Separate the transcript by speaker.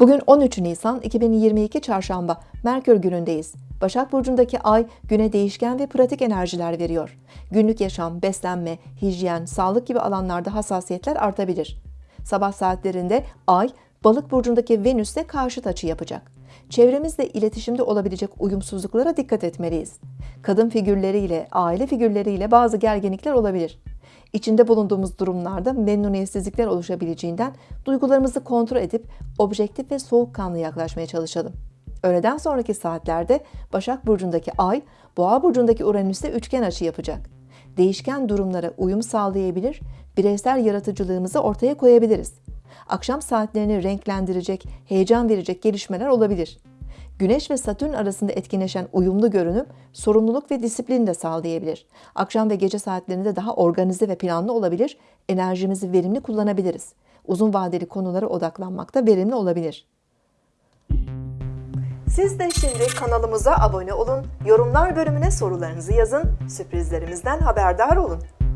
Speaker 1: Bugün 13 Nisan 2022 Çarşamba, Merkür günündeyiz. Başak Burcu'ndaki ay güne değişken ve pratik enerjiler veriyor. Günlük yaşam, beslenme, hijyen, sağlık gibi alanlarda hassasiyetler artabilir. Sabah saatlerinde ay, Balık Burcu'ndaki Venüs'te karşıt açı yapacak. Çevremizle iletişimde olabilecek uyumsuzluklara dikkat etmeliyiz. Kadın figürleriyle, aile figürleriyle bazı gerginlikler olabilir. İçinde bulunduğumuz durumlarda memnuniyetsizlikler oluşabileceğinden duygularımızı kontrol edip objektif ve soğukkanlı yaklaşmaya çalışalım. Öğleden sonraki saatlerde Başak Burcu'ndaki Ay, Boğa Burcu'ndaki Uranüs'te üçgen açı yapacak. Değişken durumlara uyum sağlayabilir, bireysel yaratıcılığımızı ortaya koyabiliriz. Akşam saatlerini renklendirecek, heyecan verecek gelişmeler olabilir. Güneş ve Satürn arasında etkileşen uyumlu görünüm sorumluluk ve disiplin de sağlayabilir. Akşam ve gece saatlerinde daha organize ve planlı olabilir, enerjimizi verimli kullanabiliriz. Uzun vadeli konulara odaklanmak da verimli olabilir. Siz de şimdi kanalımıza abone olun, yorumlar bölümüne sorularınızı yazın, sürprizlerimizden haberdar olun.